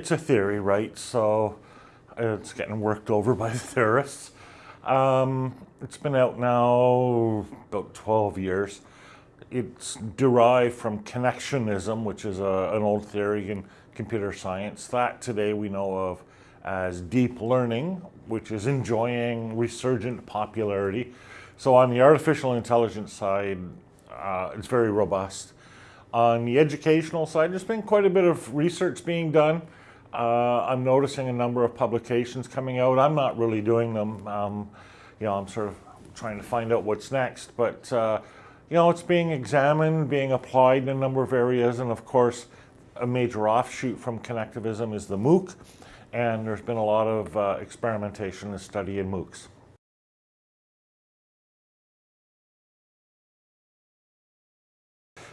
It's a theory, right? So it's getting worked over by the theorists. Um, it's been out now about 12 years. It's derived from connectionism, which is a, an old theory in computer science. That today we know of as deep learning, which is enjoying resurgent popularity. So on the artificial intelligence side, uh, it's very robust. On the educational side, there's been quite a bit of research being done. Uh, I'm noticing a number of publications coming out. I'm not really doing them. Um, you know, I'm sort of trying to find out what's next. But, uh, you know, it's being examined, being applied in a number of areas. And of course, a major offshoot from connectivism is the MOOC. And there's been a lot of uh, experimentation and study in MOOCs.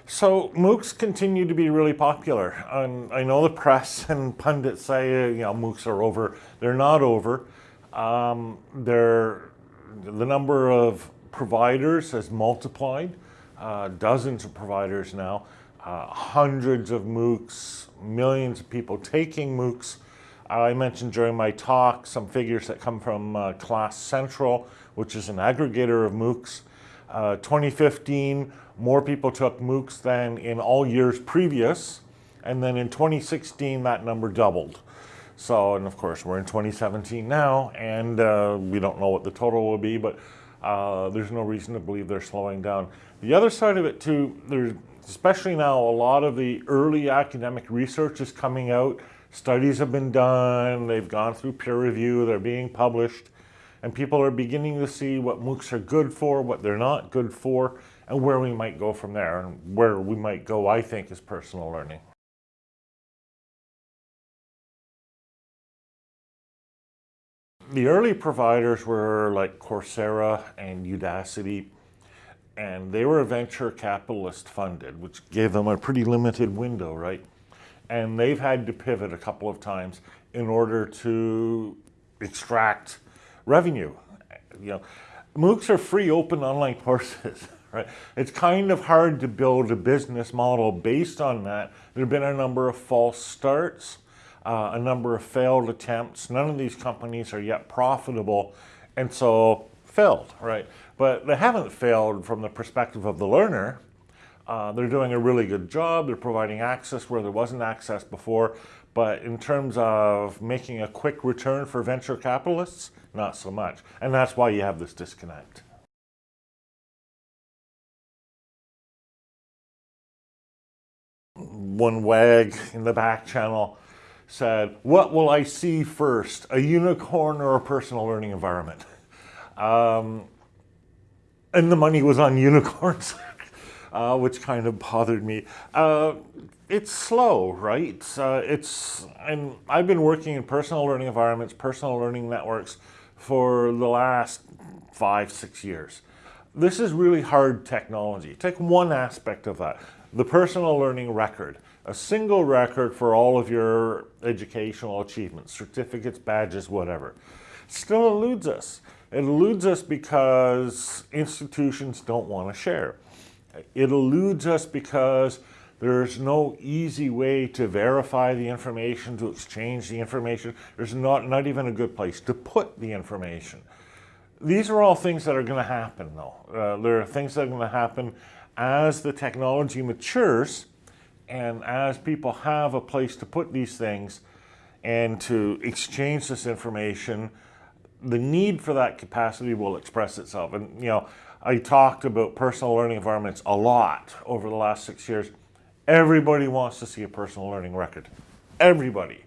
So MOOCs continue to be really popular. And I know the press and pundits say, you know, MOOCs are over. They're not over. Um, they're, the number of providers has multiplied, uh, dozens of providers now, uh, hundreds of MOOCs, millions of people taking MOOCs. I mentioned during my talk some figures that come from uh, Class Central, which is an aggregator of MOOCs. Uh, 2015, more people took MOOCs than in all years previous. And then in 2016, that number doubled. So, and of course, we're in 2017 now, and uh, we don't know what the total will be, but uh, there's no reason to believe they're slowing down. The other side of it too, there's especially now a lot of the early academic research is coming out. Studies have been done, they've gone through peer review, they're being published, and people are beginning to see what MOOCs are good for, what they're not good for, and where we might go from there. And where we might go, I think, is personal learning. The early providers were like Coursera and Udacity, and they were venture capitalist funded, which gave them a pretty limited window, right? And they've had to pivot a couple of times in order to extract revenue. You know, MOOCs are free open online courses. Right? It's kind of hard to build a business model based on that. There have been a number of false starts, uh, a number of failed attempts. None of these companies are yet profitable, and so failed, right? But they haven't failed from the perspective of the learner. Uh, they're doing a really good job. They're providing access where there wasn't access before. But in terms of making a quick return for venture capitalists, not so much. And that's why you have this disconnect. One wag in the back channel said, what will I see first, a unicorn or a personal learning environment? Um, and the money was on unicorns, uh, which kind of bothered me. Uh, it's slow, right? Uh, it's, and I've been working in personal learning environments, personal learning networks for the last five, six years. This is really hard technology. Take one aspect of that, the personal learning record a single record for all of your educational achievements, certificates, badges, whatever. Still eludes us. It eludes us because institutions don't want to share. It eludes us because there's no easy way to verify the information, to exchange the information. There's not, not even a good place to put the information. These are all things that are going to happen, though. Uh, there are things that are going to happen as the technology matures and as people have a place to put these things and to exchange this information, the need for that capacity will express itself. And, you know, I talked about personal learning environments a lot over the last six years. Everybody wants to see a personal learning record. Everybody.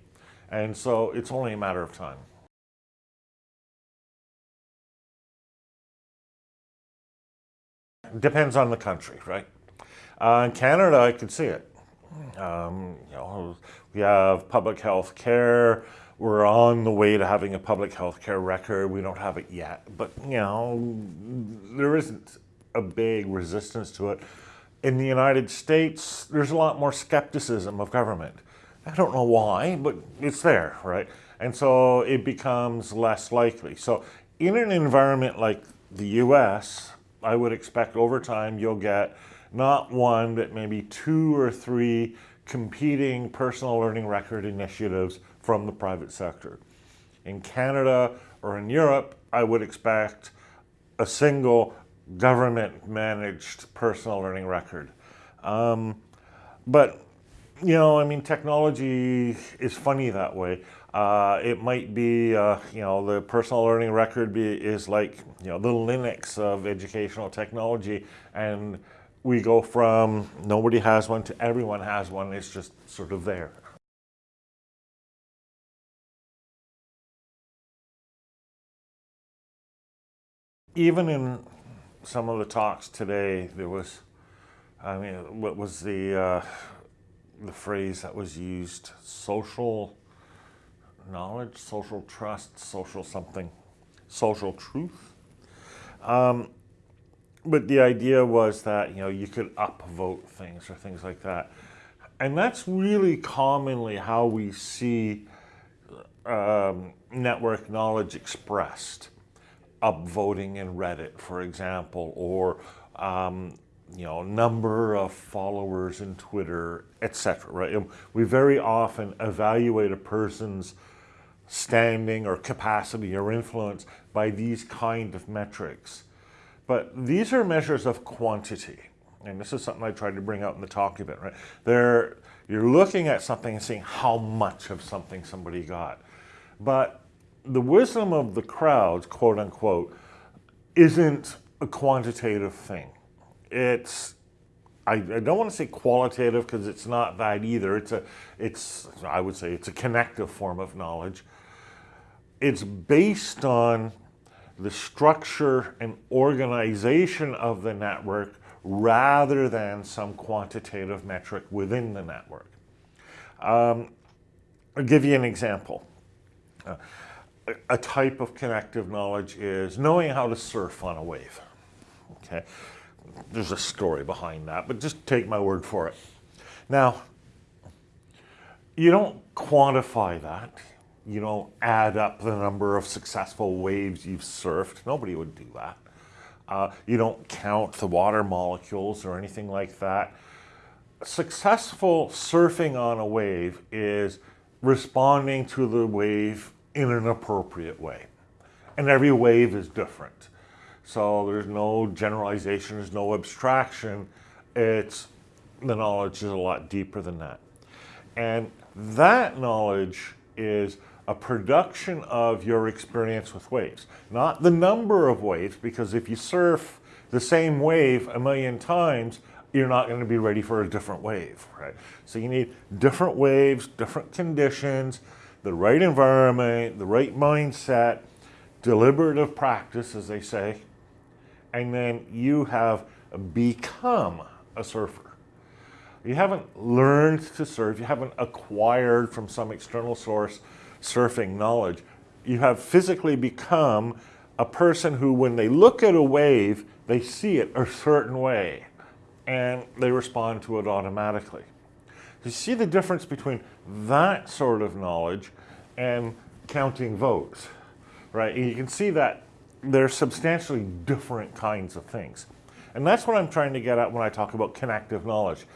And so it's only a matter of time. Depends on the country, right? Uh, in Canada, I could see it. Um, you know, we have public health care. We're on the way to having a public health care record. We don't have it yet, but you know, there isn't a big resistance to it. In the United States, there's a lot more skepticism of government. I don't know why, but it's there, right? And so it becomes less likely. So in an environment like the US, I would expect over time you'll get not one, but maybe two or three competing personal learning record initiatives from the private sector. In Canada or in Europe, I would expect a single government managed personal learning record. Um, but, you know, I mean, technology is funny that way. Uh, it might be, uh, you know, the personal learning record be, is like, you know, the Linux of educational technology. And we go from nobody has one to everyone has one. It's just sort of there. Even in some of the talks today, there was, I mean, what was the, uh, the phrase that was used? Social knowledge, social trust, social something, social truth. Um, but the idea was that you know you could upvote things or things like that, and that's really commonly how we see um, network knowledge expressed. Upvoting in Reddit, for example, or um, you know number of followers in Twitter, etc. Right? We very often evaluate a person's standing or capacity or influence by these kind of metrics. But these are measures of quantity. And this is something I tried to bring out in the talk a bit, right? They're, you're looking at something and seeing how much of something somebody got. But the wisdom of the crowds, quote unquote, isn't a quantitative thing. It's I, I, don't want to say qualitative because it's not that either. It's a, it's, I would say it's a connective form of knowledge it's based on the structure and organization of the network rather than some quantitative metric within the network. Um, I'll give you an example. Uh, a type of connective knowledge is knowing how to surf on a wave. Okay, there's a story behind that, but just take my word for it. Now, you don't quantify that you don't add up the number of successful waves you've surfed. Nobody would do that. Uh, you don't count the water molecules or anything like that. Successful surfing on a wave is responding to the wave in an appropriate way. And every wave is different. So there's no generalization, there's no abstraction. It's the knowledge is a lot deeper than that. And that knowledge is a production of your experience with waves. Not the number of waves, because if you surf the same wave a million times, you're not going to be ready for a different wave, right? So you need different waves, different conditions, the right environment, the right mindset, deliberative practice, as they say, and then you have become a surfer. You haven't learned to surf, you haven't acquired from some external source surfing knowledge. You have physically become a person who, when they look at a wave, they see it a certain way and they respond to it automatically. You see the difference between that sort of knowledge and counting votes, right? And you can see that they're substantially different kinds of things. And that's what I'm trying to get at when I talk about connective knowledge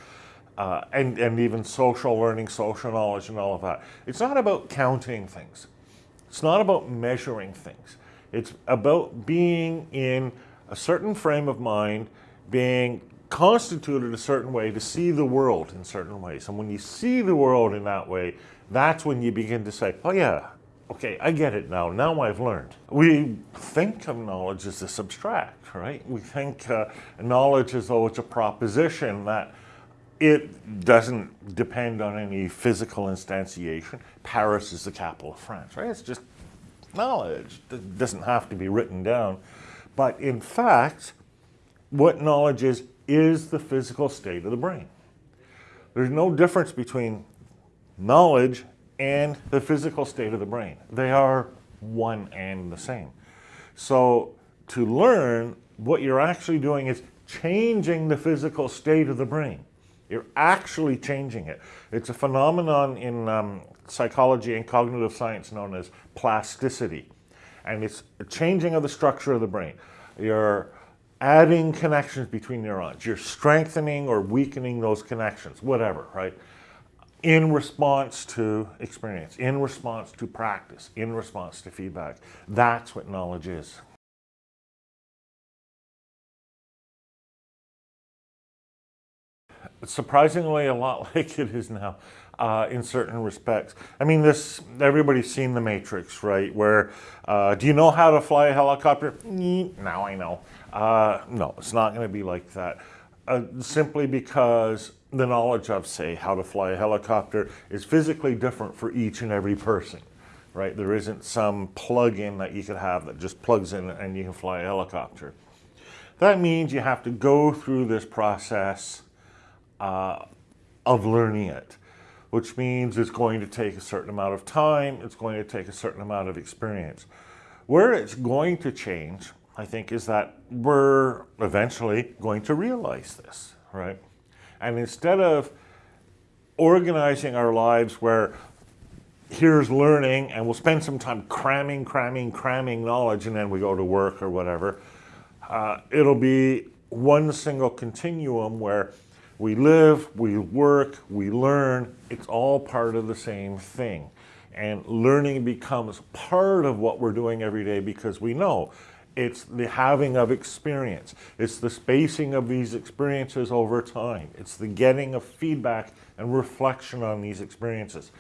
uh, and, and even social learning, social knowledge, and all of that. It's not about counting things. It's not about measuring things. It's about being in a certain frame of mind, being constituted a certain way to see the world in certain ways. And when you see the world in that way, that's when you begin to say, oh yeah, okay, I get it now. Now I've learned. We think of knowledge as this abstract, right? We think uh, knowledge as though it's a proposition that it doesn't depend on any physical instantiation. Paris is the capital of France, right? It's just knowledge. It doesn't have to be written down. But in fact, what knowledge is, is the physical state of the brain. There's no difference between knowledge and the physical state of the brain. They are one and the same. So to learn, what you're actually doing is changing the physical state of the brain. You're actually changing it. It's a phenomenon in um, psychology and cognitive science known as plasticity. And it's a changing of the structure of the brain. You're adding connections between neurons. You're strengthening or weakening those connections, whatever, right? in response to experience, in response to practice, in response to feedback. That's what knowledge is. Surprisingly a lot like it is now uh, in certain respects. I mean, this everybody's seen The Matrix, right? Where uh, do you know how to fly a helicopter? Now I know. Uh, no, it's not going to be like that. Uh, simply because the knowledge of, say, how to fly a helicopter is physically different for each and every person, right? There isn't some plug-in that you could have that just plugs in and you can fly a helicopter. That means you have to go through this process uh, of learning it, which means it's going to take a certain amount of time, it's going to take a certain amount of experience. Where it's going to change, I think, is that we're eventually going to realize this, right? And instead of organizing our lives where here's learning and we'll spend some time cramming, cramming, cramming knowledge and then we go to work or whatever, uh, it'll be one single continuum where we live, we work, we learn. It's all part of the same thing. And learning becomes part of what we're doing every day because we know it's the having of experience. It's the spacing of these experiences over time. It's the getting of feedback and reflection on these experiences.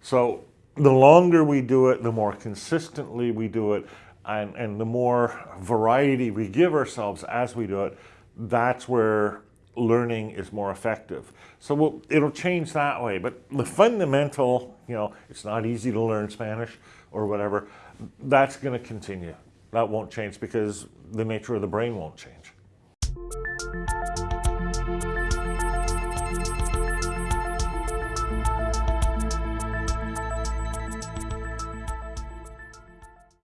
So the longer we do it, the more consistently we do it, and, and the more variety we give ourselves as we do it, that's where learning is more effective. So we'll, it'll change that way. But the fundamental, you know, it's not easy to learn Spanish or whatever, that's going to continue. That won't change because the nature of the brain won't change.